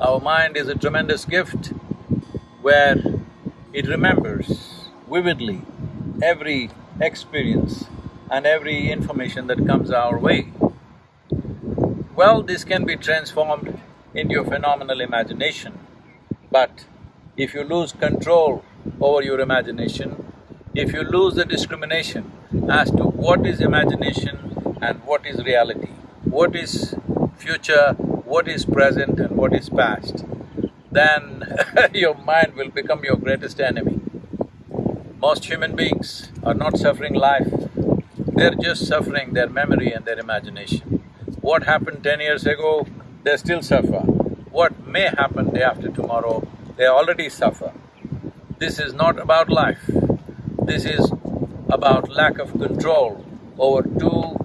Our mind is a tremendous gift where it remembers vividly every experience and every information that comes our way. Well, this can be transformed into a phenomenal imagination, but if you lose control over your imagination, if you lose the discrimination as to what is imagination and what is reality, what is future, what is present and what is past, then your mind will become your greatest enemy. Most human beings are not suffering life, they're just suffering their memory and their imagination. What happened ten years ago, they still suffer. What may happen day after tomorrow, they already suffer. This is not about life. This is about lack of control over two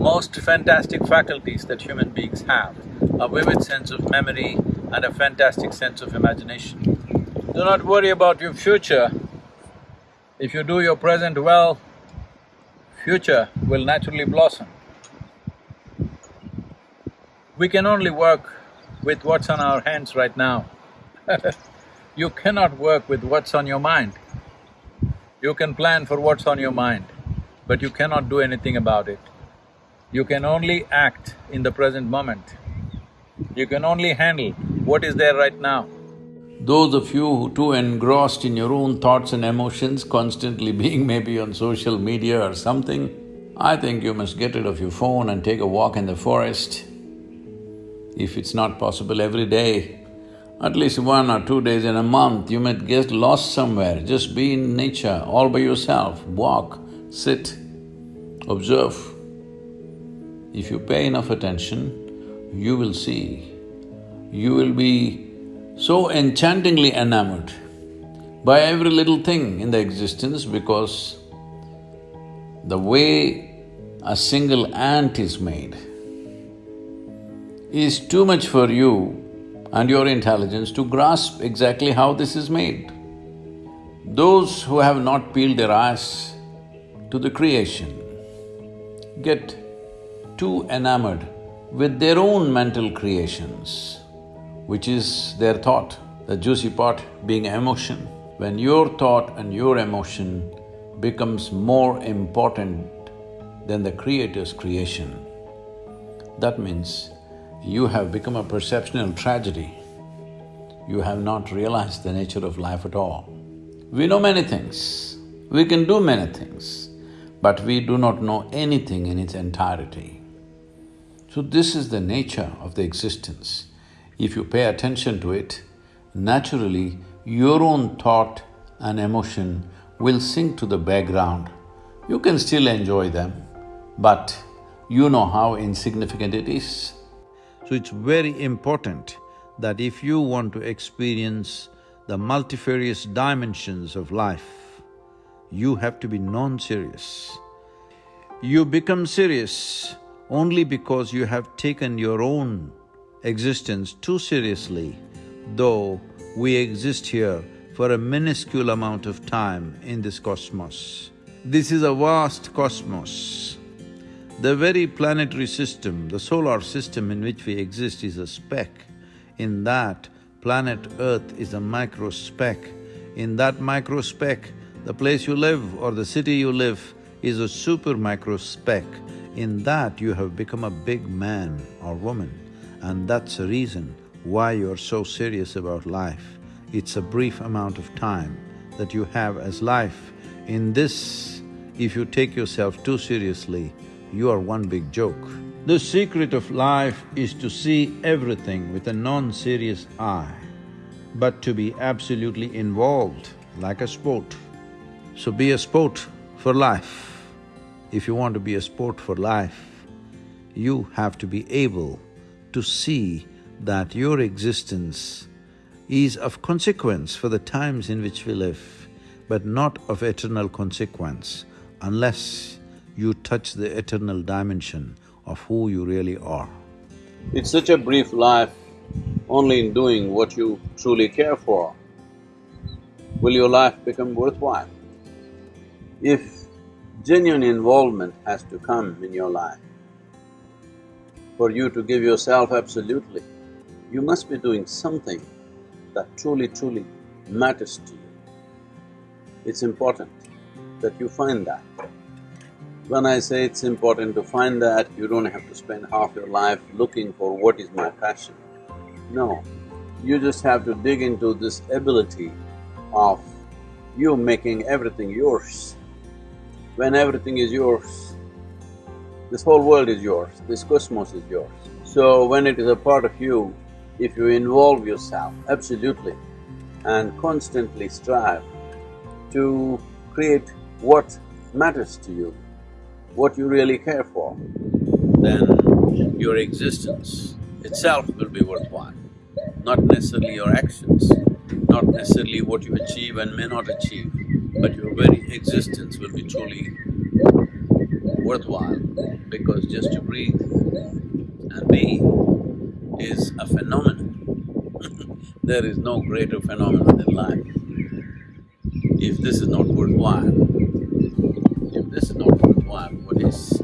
most fantastic faculties that human beings have, a vivid sense of memory and a fantastic sense of imagination. Do not worry about your future. If you do your present well, future will naturally blossom. We can only work with what's on our hands right now. you cannot work with what's on your mind. You can plan for what's on your mind, but you cannot do anything about it. You can only act in the present moment. You can only handle what is there right now. Those of you who too engrossed in your own thoughts and emotions, constantly being maybe on social media or something, I think you must get rid of your phone and take a walk in the forest. If it's not possible every day, at least one or two days in a month, you might get lost somewhere, just be in nature all by yourself, walk, sit, observe. If you pay enough attention, you will see, you will be so enchantingly enamored by every little thing in the existence because the way a single ant is made is too much for you and your intelligence to grasp exactly how this is made. Those who have not peeled their eyes to the creation get too enamored with their own mental creations which is their thought, the juicy part being emotion. When your thought and your emotion becomes more important than the Creator's creation, that means you have become a perceptional tragedy. You have not realized the nature of life at all. We know many things, we can do many things, but we do not know anything in its entirety. So this is the nature of the existence if you pay attention to it, naturally your own thought and emotion will sink to the background. You can still enjoy them, but you know how insignificant it is. So it's very important that if you want to experience the multifarious dimensions of life, you have to be non-serious. You become serious only because you have taken your own existence too seriously, though we exist here for a minuscule amount of time in this cosmos. This is a vast cosmos. The very planetary system, the solar system in which we exist is a speck. In that, planet Earth is a micro speck. In that micro speck, the place you live or the city you live is a super micro speck. In that, you have become a big man or woman. And that's the reason why you're so serious about life. It's a brief amount of time that you have as life. In this, if you take yourself too seriously, you are one big joke. The secret of life is to see everything with a non-serious eye, but to be absolutely involved like a sport. So be a sport for life. If you want to be a sport for life, you have to be able to see that your existence is of consequence for the times in which we live, but not of eternal consequence unless you touch the eternal dimension of who you really are. It's such a brief life, only in doing what you truly care for will your life become worthwhile. If genuine involvement has to come in your life, for you to give yourself absolutely, you must be doing something that truly, truly matters to you. It's important that you find that. When I say it's important to find that, you don't have to spend half your life looking for what is my passion. No, you just have to dig into this ability of you making everything yours. When everything is yours, this whole world is yours, this cosmos is yours. So when it is a part of you, if you involve yourself absolutely and constantly strive to create what matters to you, what you really care for, then your existence itself will be worthwhile. Not necessarily your actions, not necessarily what you achieve and may not achieve, but your very existence will be truly worthwhile because just to breathe and be is a phenomenon. there is no greater phenomenon than life. If this is not worthwhile, if this is not worthwhile, what is?